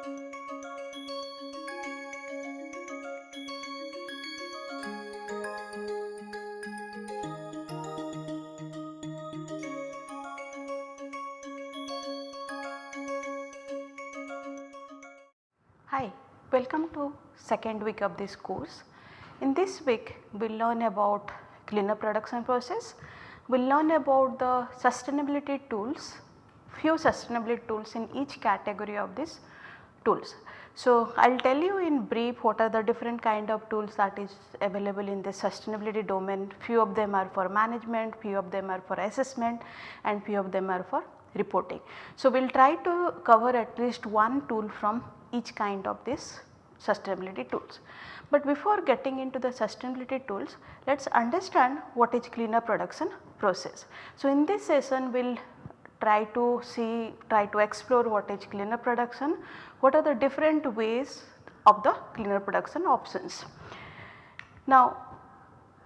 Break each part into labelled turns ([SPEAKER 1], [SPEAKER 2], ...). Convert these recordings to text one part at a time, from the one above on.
[SPEAKER 1] Hi, welcome to second week of this course. In this week we will learn about cleaner production process, we will learn about the sustainability tools, few sustainability tools in each category of these tools. So, I will tell you in brief what are the different kind of tools that is available in the sustainability domain, few of them are for management, few of them are for assessment and few of them are for reporting. So, we will try to cover at least one tool from each kind of this sustainability tools. But before getting into the sustainability tools, let us understand what is cleaner production process. So, in this session we will try to see, try to explore what is cleaner production, what are the different ways of the cleaner production options. Now,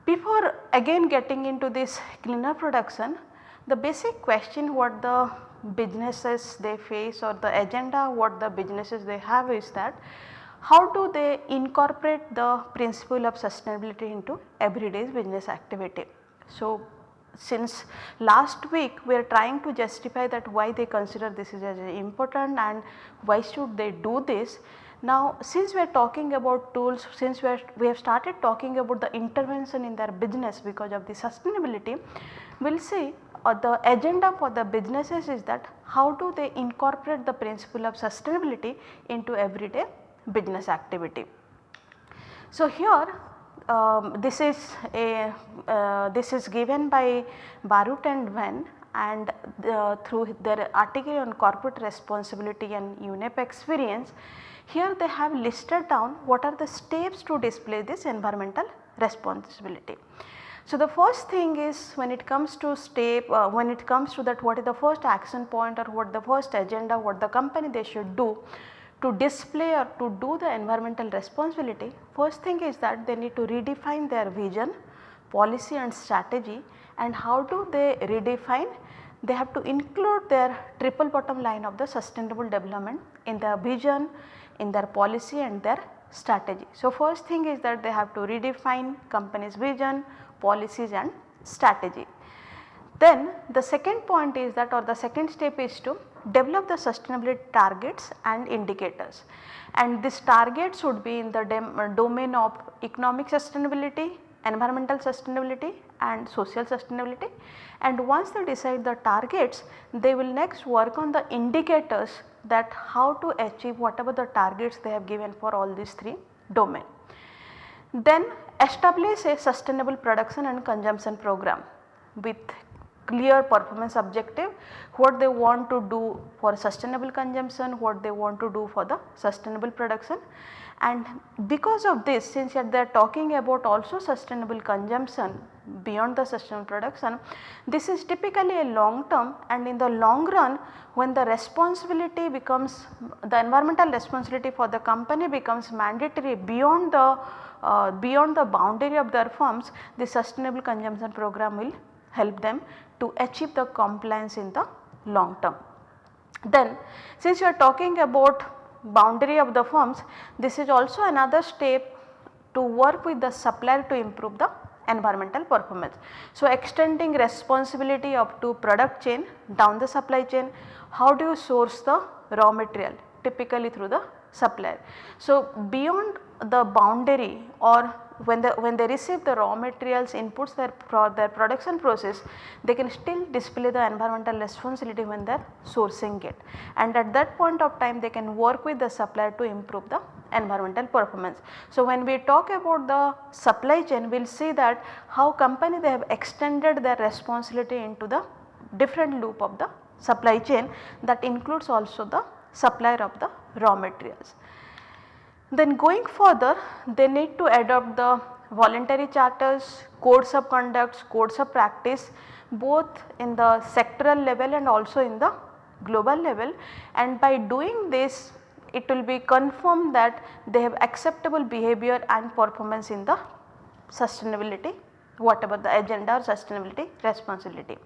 [SPEAKER 1] before again getting into this cleaner production, the basic question what the businesses they face or the agenda what the businesses they have is that how do they incorporate the principle of sustainability into everyday business activity. So, since last week we are trying to justify that why they consider this is as important and why should they do this. Now since we are talking about tools, since we, are, we have started talking about the intervention in their business because of the sustainability, we will see uh, the agenda for the businesses is that how do they incorporate the principle of sustainability into everyday business activity. So here um, this is a uh, this is given by Barut and Wen and the, through their article on corporate responsibility and UNEP experience here they have listed down what are the steps to display this environmental responsibility. So, the first thing is when it comes to step uh, when it comes to that what is the first action point or what the first agenda what the company they should do to display or to do the environmental responsibility, first thing is that they need to redefine their vision, policy and strategy and how do they redefine? They have to include their triple bottom line of the sustainable development in their vision, in their policy and their strategy. So, first thing is that they have to redefine company's vision, policies and strategy. Then the second point is that or the second step is to develop the sustainability targets and indicators and this target should be in the uh, domain of economic sustainability, environmental sustainability and social sustainability and once they decide the targets they will next work on the indicators that how to achieve whatever the targets they have given for all these three domain. Then establish a sustainable production and consumption program with clear performance objective, what they want to do for sustainable consumption, what they want to do for the sustainable production. And because of this since they are talking about also sustainable consumption beyond the sustainable production, this is typically a long term and in the long run when the responsibility becomes the environmental responsibility for the company becomes mandatory beyond the uh, beyond the boundary of their firms the sustainable consumption program will help them to achieve the compliance in the long term. Then since you are talking about boundary of the firms this is also another step to work with the supplier to improve the environmental performance. So, extending responsibility up to product chain down the supply chain, how do you source the raw material typically through the supplier. So, beyond the boundary or when the when they receive the raw materials inputs their pro their production process they can still display the environmental responsibility when they are sourcing it and at that point of time they can work with the supplier to improve the environmental performance. So, when we talk about the supply chain we will see that how company they have extended their responsibility into the different loop of the supply chain that includes also the supplier of the raw materials. Then going further they need to adopt the voluntary charters, codes of conducts, codes of practice both in the sectoral level and also in the global level and by doing this it will be confirmed that they have acceptable behavior and performance in the sustainability whatever the agenda or sustainability responsibility.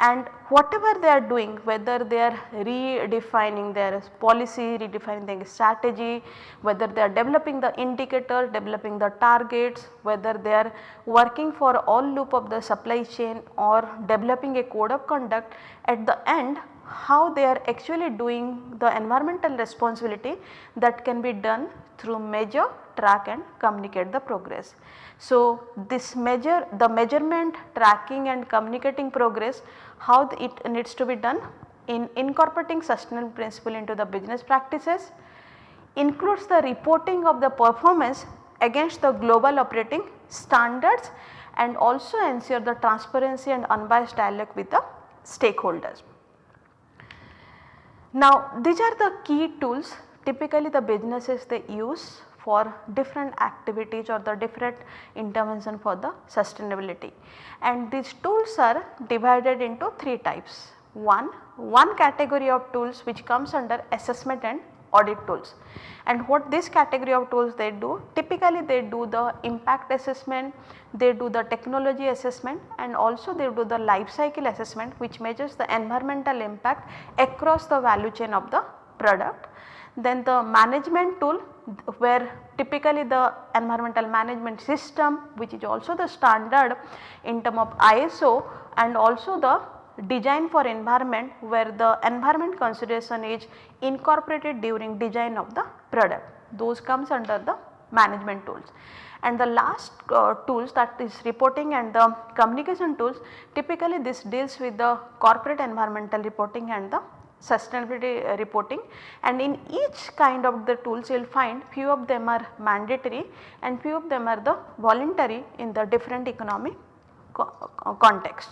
[SPEAKER 1] And whatever they are doing whether they are redefining their policy, redefining their strategy, whether they are developing the indicator, developing the targets, whether they are working for all loop of the supply chain or developing a code of conduct at the end how they are actually doing the environmental responsibility that can be done through measure, track and communicate the progress. So, this measure the measurement, tracking and communicating progress how it needs to be done in incorporating sustainable principle into the business practices includes the reporting of the performance against the global operating standards and also ensure the transparency and unbiased dialogue with the stakeholders. Now these are the key tools typically the businesses they use for different activities or the different intervention for the sustainability. And these tools are divided into 3 types. One, one category of tools which comes under assessment and audit tools. And what this category of tools they do typically they do the impact assessment, they do the technology assessment and also they do the life cycle assessment which measures the environmental impact across the value chain of the product. Then the management tool where typically the environmental management system which is also the standard in term of ISO and also the design for environment where the environment consideration is incorporated during design of the product those comes under the management tools. And the last uh, tools that is reporting and the communication tools typically this deals with the corporate environmental reporting and the sustainability uh, reporting and in each kind of the tools you will find few of them are mandatory and few of them are the voluntary in the different economic co context.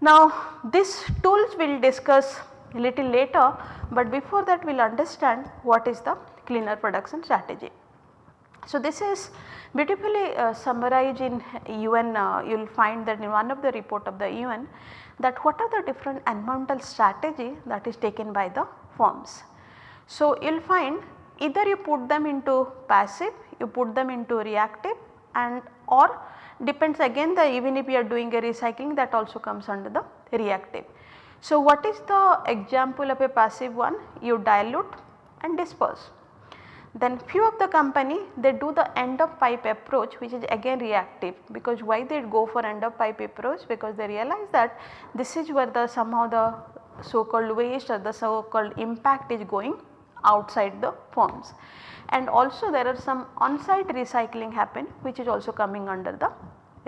[SPEAKER 1] Now these tools we will discuss little later but before that we will understand what is the cleaner production strategy. So this is beautifully uh, summarized in UN uh, you will find that in one of the report of the UN that what are the different environmental strategy that is taken by the firms. So you will find either you put them into passive, you put them into reactive and or depends again the even if you are doing a recycling that also comes under the reactive. So what is the example of a passive one? You dilute and disperse. Then few of the company they do the end of pipe approach which is again reactive. Because why they go for end of pipe approach? Because they realize that this is where the somehow the so called waste or the so called impact is going outside the firms and also there are some on-site recycling happen which is also coming under the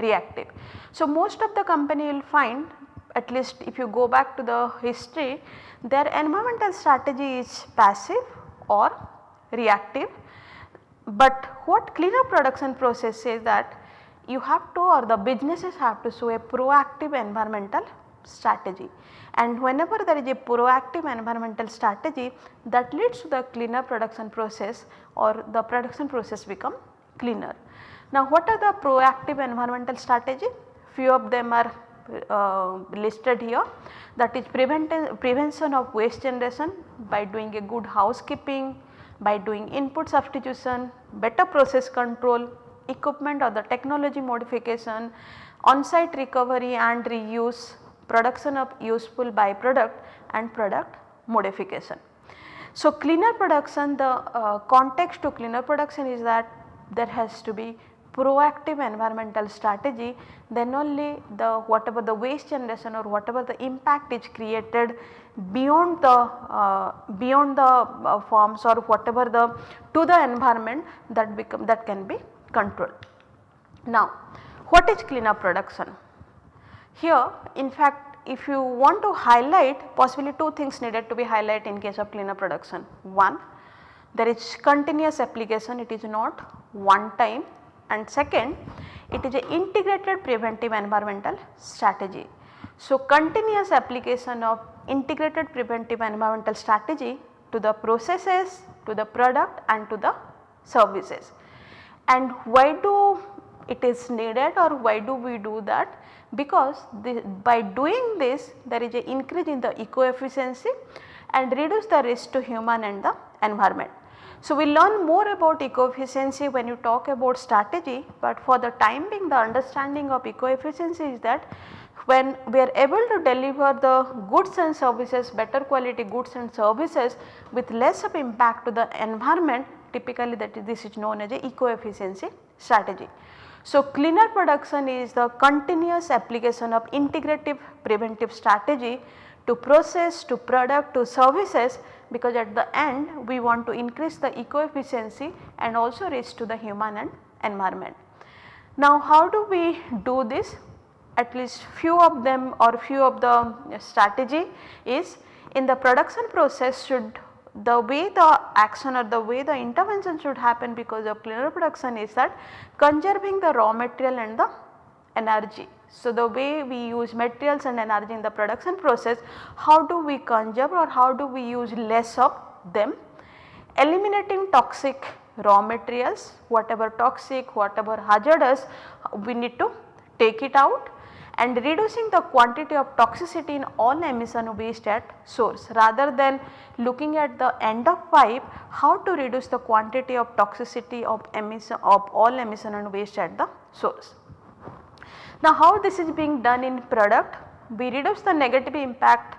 [SPEAKER 1] reactive. So, most of the company will find at least if you go back to the history their environmental strategy is passive or reactive. But what cleaner production process says that you have to or the businesses have to show a proactive environmental strategy and whenever there is a proactive environmental strategy that leads to the cleaner production process or the production process become cleaner. Now what are the proactive environmental strategy? Few of them are uh, listed here that is prevention of waste generation by doing a good housekeeping, by doing input substitution, better process control, equipment or the technology modification, on-site recovery and reuse, production of useful byproduct and product modification. So, cleaner production the uh, context to cleaner production is that there has to be proactive environmental strategy then only the whatever the waste generation or whatever the impact is created beyond the uh, beyond the uh, forms or whatever the to the environment that become that can be controlled. Now what is cleaner production? Here in fact if you want to highlight possibly two things needed to be highlighted in case of cleaner production. One there is continuous application it is not one time and second it is a integrated preventive environmental strategy. So, continuous application of integrated preventive environmental strategy to the processes, to the product and to the services. And why do it is needed or why do we do that? Because the, by doing this there is a increase in the eco efficiency and reduce the risk to human and the environment. So, we learn more about eco-efficiency when you talk about strategy, but for the time being the understanding of eco-efficiency is that when we are able to deliver the goods and services better quality goods and services with less of impact to the environment typically that is this is known as a eco efficiency strategy. So, cleaner production is the continuous application of integrative preventive strategy to process, to product, to services because at the end we want to increase the eco efficiency and also reach to the human and environment. Now how do we do this? At least few of them or few of the strategy is in the production process should the way the action or the way the intervention should happen because of cleaner production is that conserving the raw material and the energy. So, the way we use materials and energy in the production process, how do we conserve or how do we use less of them? Eliminating toxic raw materials, whatever toxic, whatever hazardous, we need to take it out and reducing the quantity of toxicity in all emission waste at source rather than looking at the end of pipe how to reduce the quantity of toxicity of emission of all emission and waste at the source. Now how this is being done in product? We reduce the negative impact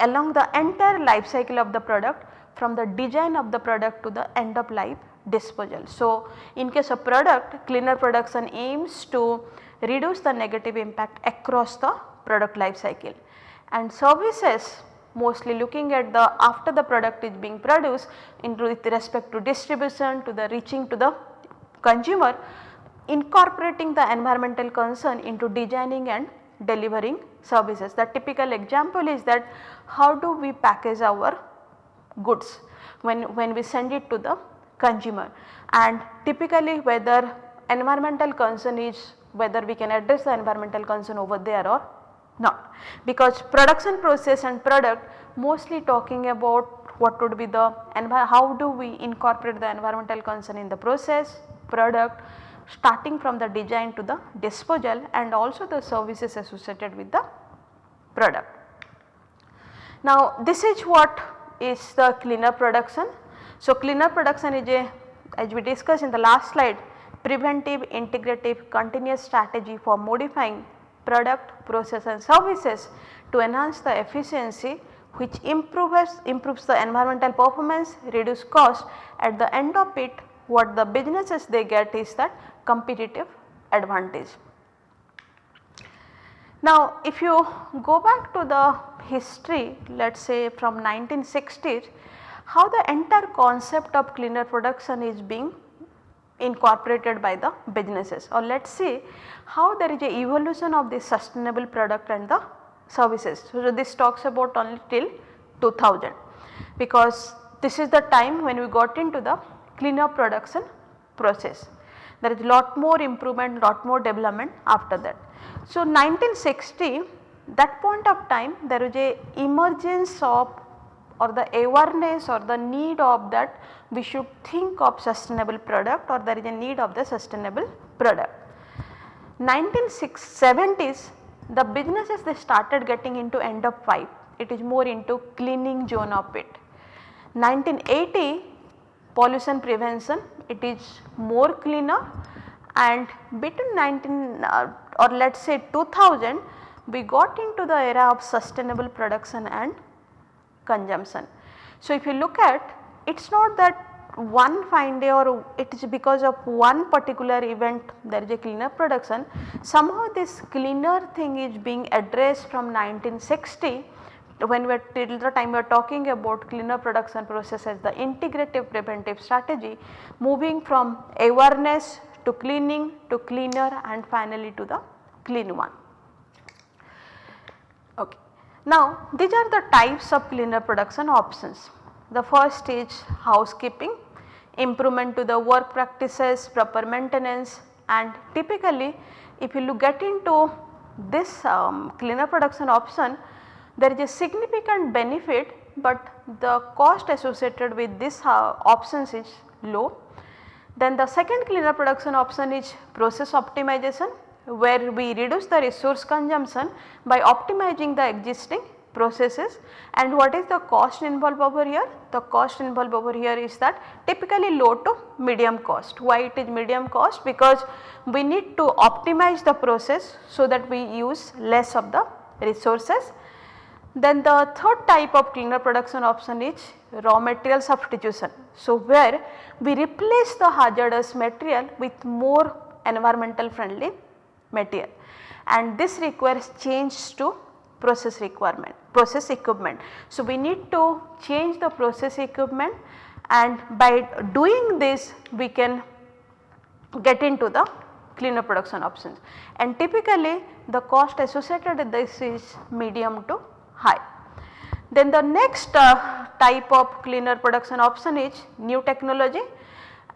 [SPEAKER 1] along the entire life cycle of the product from the design of the product to the end of life disposal. So, in case of product cleaner production aims to reduce the negative impact across the product life cycle and services mostly looking at the after the product is being produced in with respect to distribution to the reaching to the consumer incorporating the environmental concern into designing and delivering services. The typical example is that how do we package our goods when, when we send it to the consumer and typically whether environmental concern is whether we can address the environmental concern over there or not. Because production process and product mostly talking about what would be the and how do we incorporate the environmental concern in the process, product, starting from the design to the disposal and also the services associated with the product. Now this is what is the cleaner production. So cleaner production is a as we discussed in the last slide preventive integrative continuous strategy for modifying product, process and services to enhance the efficiency which improves, improves the environmental performance, reduce cost at the end of it what the businesses they get is that competitive advantage. Now if you go back to the history let us say from 1960s how the entire concept of cleaner production is being incorporated by the businesses or let us see how there is a evolution of the sustainable product and the services. So, this talks about only till 2000 because this is the time when we got into the cleaner production process. There is lot more improvement, lot more development after that. So 1960 that point of time there is a emergence of or the awareness or the need of that we should think of sustainable product or there is a need of the sustainable product. 1970s the businesses they started getting into end of pipe it is more into cleaning zone of it. 1980 pollution prevention it is more cleaner and between 19 uh, or let us say 2000 we got into the era of sustainable production and consumption. So, if you look at it is not that one fine day or it is because of one particular event there is a cleaner production somehow this cleaner thing is being addressed from 1960 when we are till the time we are talking about cleaner production process as the integrative preventive strategy moving from awareness to cleaning to cleaner and finally to the clean one. Now these are the types of cleaner production options. The first is housekeeping, improvement to the work practices, proper maintenance and typically if you look get into this um, cleaner production option there is a significant benefit but the cost associated with this uh, options is low. Then the second cleaner production option is process optimization where we reduce the resource consumption by optimizing the existing processes and what is the cost involved over here? The cost involved over here is that typically low to medium cost. Why it is medium cost? Because we need to optimize the process so that we use less of the resources. Then the third type of cleaner production option is raw material substitution. So, where we replace the hazardous material with more environmental friendly material and this requires change to process requirement process equipment. So, we need to change the process equipment and by doing this we can get into the cleaner production options and typically the cost associated with this is medium to high. Then the next uh, type of cleaner production option is new technology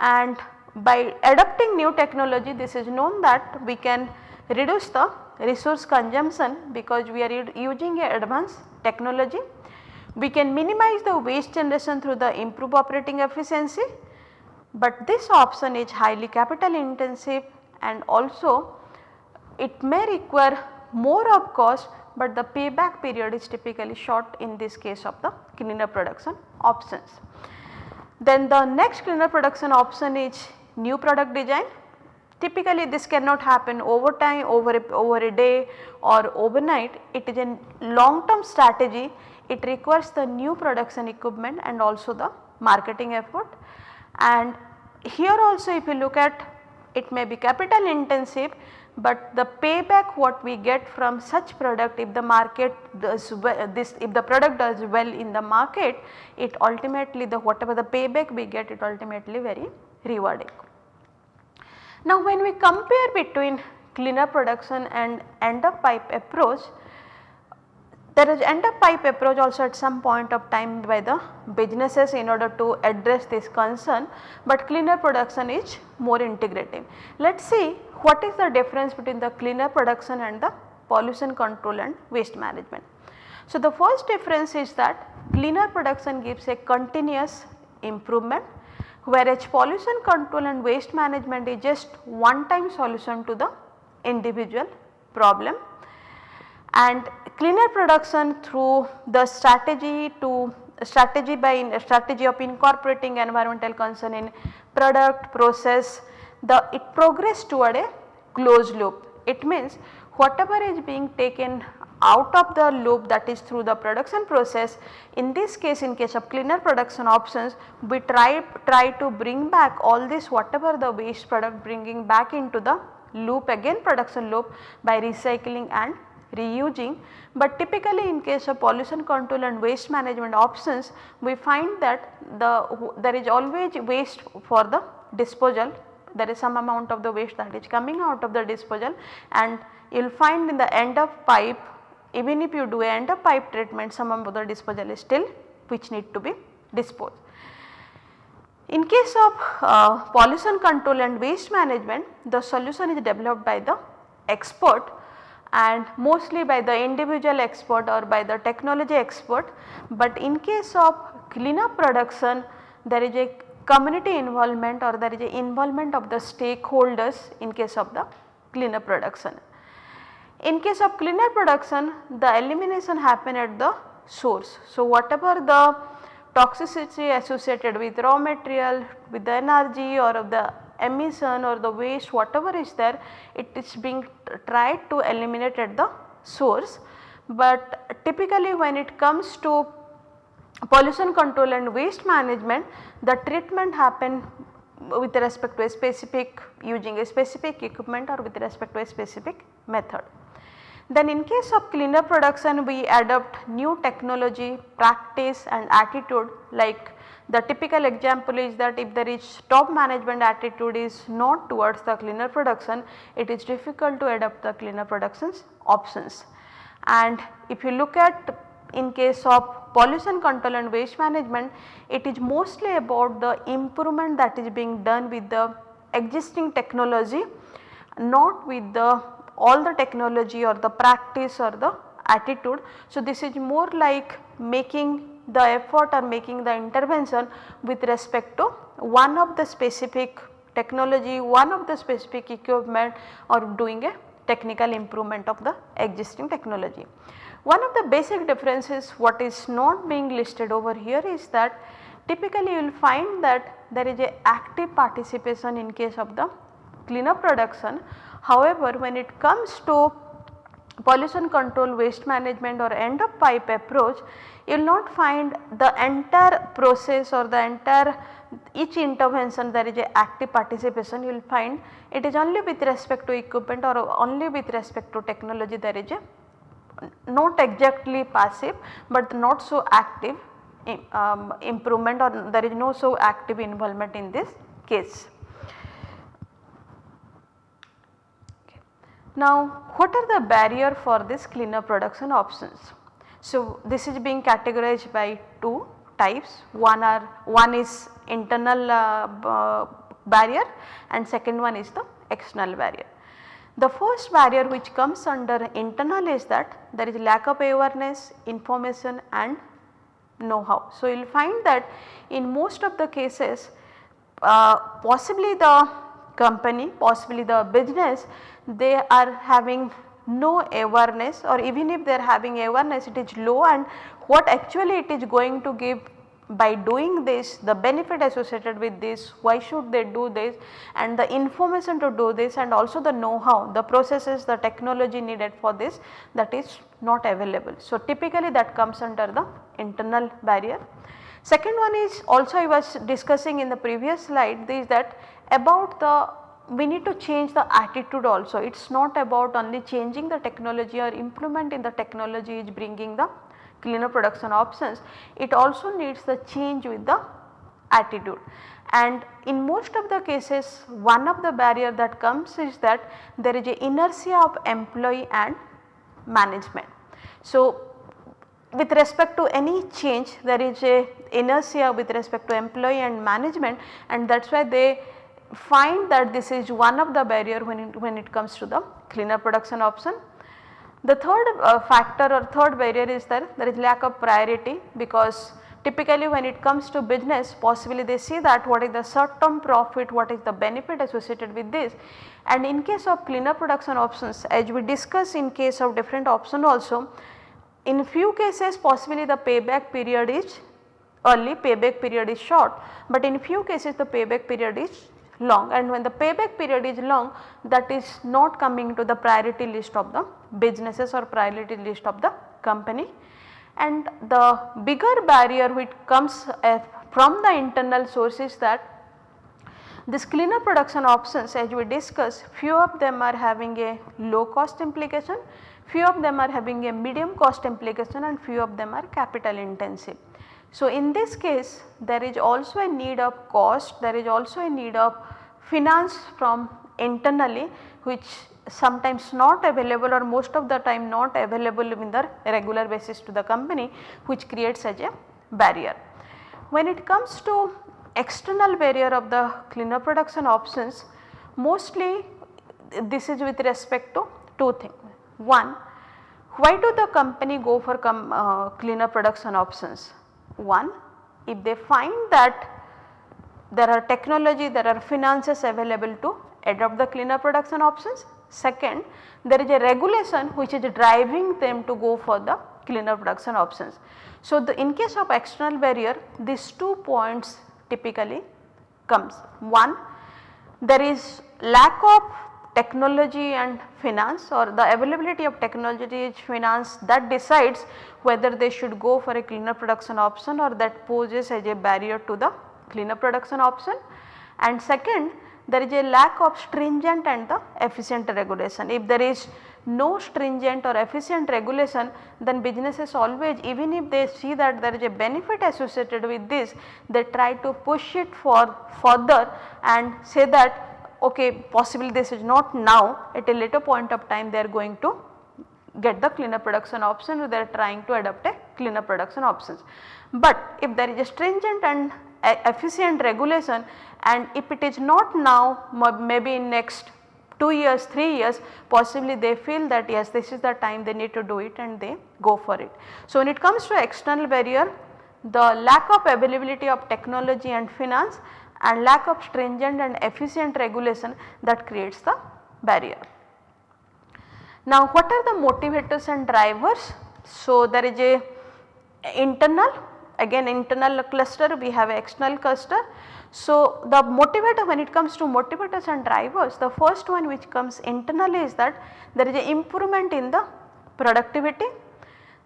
[SPEAKER 1] and by adopting new technology this is known that we can reduce the resource consumption because we are using a advanced technology. We can minimize the waste generation through the improved operating efficiency, but this option is highly capital intensive and also it may require more of cost, but the payback period is typically short in this case of the cleaner production options. Then the next cleaner production option is new product design Typically this cannot happen over time, over a, over a day or overnight. It is a long term strategy. It requires the new production equipment and also the marketing effort. And here also if you look at it may be capital intensive, but the payback what we get from such product if the market does well, this if the product does well in the market it ultimately the whatever the payback we get it ultimately very rewarding. Now when we compare between cleaner production and end of pipe approach, there is end of pipe approach also at some point of time by the businesses in order to address this concern, but cleaner production is more integrative. Let us see what is the difference between the cleaner production and the pollution control and waste management. So, the first difference is that cleaner production gives a continuous improvement whereas pollution control and waste management is just one time solution to the individual problem and cleaner production through the strategy to strategy by strategy of incorporating environmental concern in product process the it progress toward a closed loop. It means whatever is being taken out of the loop that is through the production process. In this case in case of cleaner production options we try, try to bring back all this whatever the waste product bringing back into the loop again production loop by recycling and reusing. But typically in case of pollution control and waste management options we find that the there is always waste for the disposal there is some amount of the waste that is coming out of the disposal and you will find in the end of pipe even if you do end of pipe treatment some of the disposal is still which need to be disposed. In case of uh, pollution control and waste management the solution is developed by the expert and mostly by the individual expert or by the technology expert. But in case of cleaner production there is a community involvement or there is a involvement of the stakeholders in case of the cleaner production. In case of cleaner production the elimination happen at the source. So, whatever the toxicity associated with raw material with the energy or of the emission or the waste whatever is there it is being tried to eliminate at the source. But typically when it comes to pollution control and waste management the treatment happen with respect to a specific using a specific equipment or with respect to a specific method. Then in case of cleaner production we adopt new technology, practice and attitude like the typical example is that if there is top management attitude is not towards the cleaner production, it is difficult to adopt the cleaner productions options. And if you look at in case of pollution control and waste management, it is mostly about the improvement that is being done with the existing technology not with the all the technology or the practice or the attitude. So, this is more like making the effort or making the intervention with respect to one of the specific technology, one of the specific equipment or doing a technical improvement of the existing technology. One of the basic differences what is not being listed over here is that typically you will find that there is a active participation in case of the cleaner production. However, when it comes to pollution control waste management or end of pipe approach you will not find the entire process or the entire each intervention there is a active participation you will find it is only with respect to equipment or only with respect to technology there is a not exactly passive but not so active um, improvement or there is no so active involvement in this case. Now what are the barrier for this cleaner production options? So this is being categorized by two types one are one is internal uh, barrier and second one is the external barrier. The first barrier which comes under internal is that there is lack of awareness, information and know-how. So, you will find that in most of the cases uh, possibly the company, possibly the business they are having no awareness or even if they are having awareness it is low and what actually it is going to give by doing this the benefit associated with this why should they do this and the information to do this and also the know how the processes the technology needed for this that is not available. So, typically that comes under the internal barrier. Second one is also I was discussing in the previous slide is that about the we need to change the attitude also it is not about only changing the technology or implement in the technology is bringing the cleaner production options, it also needs the change with the attitude. And in most of the cases one of the barrier that comes is that there is a inertia of employee and management. So, with respect to any change there is a inertia with respect to employee and management and that is why they find that this is one of the barrier when it, when it comes to the cleaner production option. The third uh, factor or third barrier is that there is lack of priority because typically when it comes to business possibly they see that what is the short term profit, what is the benefit associated with this. And in case of cleaner production options as we discuss in case of different option also in few cases possibly the payback period is early payback period is short. But in few cases the payback period is long and when the payback period is long that is not coming to the priority list of the businesses or priority list of the company. And the bigger barrier which comes uh, from the internal source is that this cleaner production options as we discussed few of them are having a low cost implication, few of them are having a medium cost implication and few of them are capital intensive. So, in this case there is also a need of cost, there is also a need of finance from internally which sometimes not available or most of the time not available in the regular basis to the company which creates such a barrier. When it comes to external barrier of the cleaner production options mostly this is with respect to two things. One, why do the company go for uh, cleaner production options? One, if they find that there are technology, there are finances available to adopt the cleaner production options. Second, there is a regulation which is driving them to go for the cleaner production options. So, the in case of external barrier these two points typically comes. One, there is lack of technology and finance or the availability of technology finance that decides whether they should go for a cleaner production option or that poses as a barrier to the cleaner production option. And second there is a lack of stringent and the efficient regulation. If there is no stringent or efficient regulation then businesses always even if they see that there is a benefit associated with this they try to push it for further and say that okay possibly this is not now at a later point of time they are going to get the cleaner production option or they are trying to adopt a cleaner production options. But if there is a stringent and efficient regulation and if it is not now maybe in next 2 years 3 years possibly they feel that yes this is the time they need to do it and they go for it. So when it comes to external barrier the lack of availability of technology and finance and lack of stringent and efficient regulation that creates the barrier. Now what are the motivators and drivers So, there is a internal again internal cluster we have external cluster. So, the motivator when it comes to motivators and drivers the first one which comes internally is that there is a improvement in the productivity,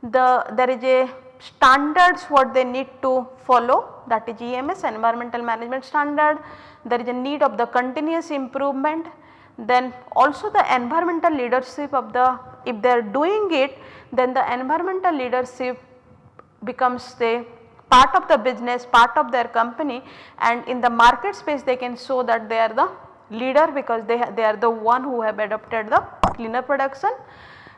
[SPEAKER 1] the there is a standards what they need to follow that is EMS environmental management standard, there is a need of the continuous improvement. Then also the environmental leadership of the if they are doing it then the environmental leadership becomes the part of the business part of their company. And in the market space they can show that they are the leader because they, they are the one who have adopted the cleaner production.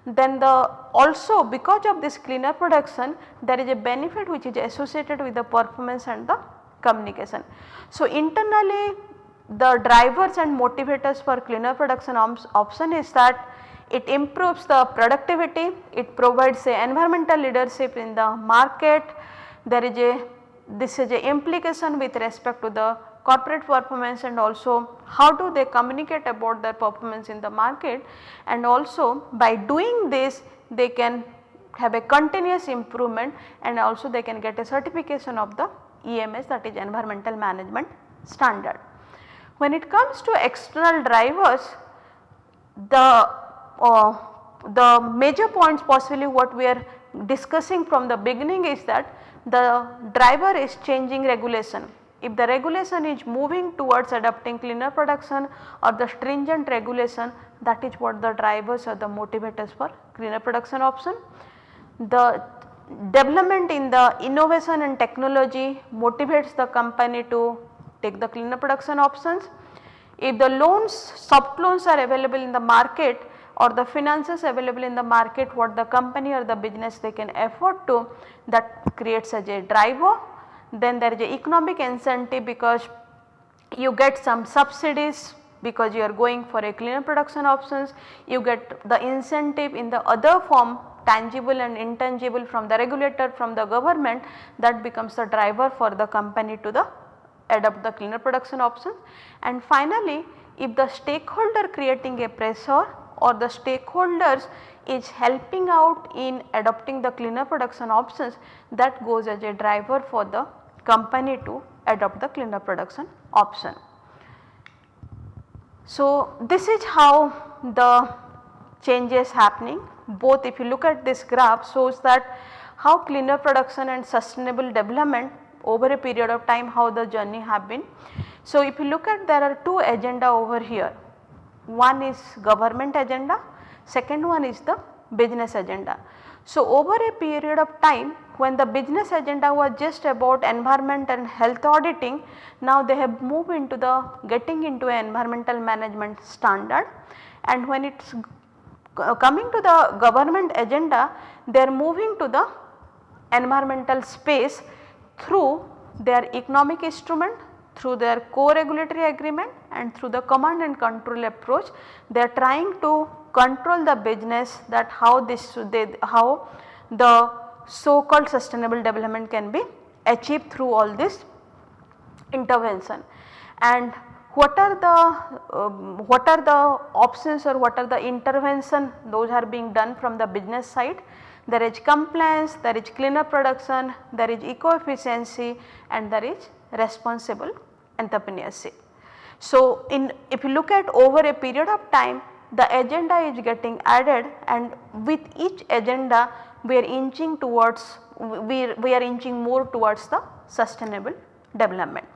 [SPEAKER 1] Then the also because of this cleaner production there is a benefit which is associated with the performance and the communication. So internally the drivers and motivators for cleaner production option is that it improves the productivity, it provides a environmental leadership in the market, there is a this is a implication with respect to the corporate performance and also how do they communicate about their performance in the market and also by doing this they can have a continuous improvement and also they can get a certification of the EMS that is environmental management standard. When it comes to external drivers, the, uh, the major points possibly what we are discussing from the beginning is that the driver is changing regulation. If the regulation is moving towards adopting cleaner production or the stringent regulation that is what the drivers or the motivators for cleaner production option. The development in the innovation and technology motivates the company to take the cleaner production options. If the loans, soft loans are available in the market or the finances available in the market what the company or the business they can afford to that creates as a driver. Then there is a economic incentive because you get some subsidies because you are going for a cleaner production options, you get the incentive in the other form tangible and intangible from the regulator from the government that becomes the driver for the company to the adopt the cleaner production options. And finally, if the stakeholder creating a pressure or the stakeholders is helping out in adopting the cleaner production options that goes as a driver for the company to adopt the cleaner production option. So, this is how the change is happening both if you look at this graph shows that how cleaner production and sustainable development over a period of time how the journey have been. So, if you look at there are two agenda over here, one is government agenda, second one is the business agenda. So, over a period of time when the business agenda was just about environment and health auditing, now they have moved into the getting into environmental management standard. And when it is coming to the government agenda, they are moving to the environmental space through their economic instrument, through their co-regulatory agreement and through the command and control approach. They are trying to control the business that how this they, how the so called sustainable development can be achieved through all this intervention. And what are the um, what are the options or what are the intervention those are being done from the business side there is compliance, there is cleaner production, there is eco-efficiency and there is responsible entrepreneurship. So, in if you look at over a period of time the agenda is getting added and with each agenda we are inching towards we, we are inching more towards the sustainable development.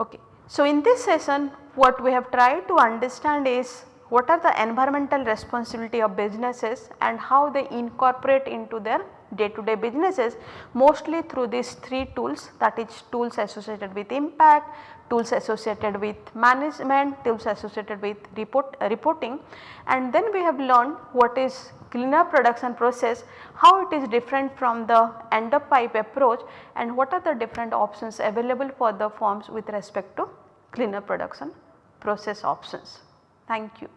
[SPEAKER 1] Okay. So, in this session what we have tried to understand is what are the environmental responsibility of businesses and how they incorporate into their day to day businesses mostly through these three tools that is tools associated with impact, tools associated with management, tools associated with report, uh, reporting and then we have learned what is cleaner production process, how it is different from the end of pipe approach and what are the different options available for the firms with respect to cleaner production process options. Thank you.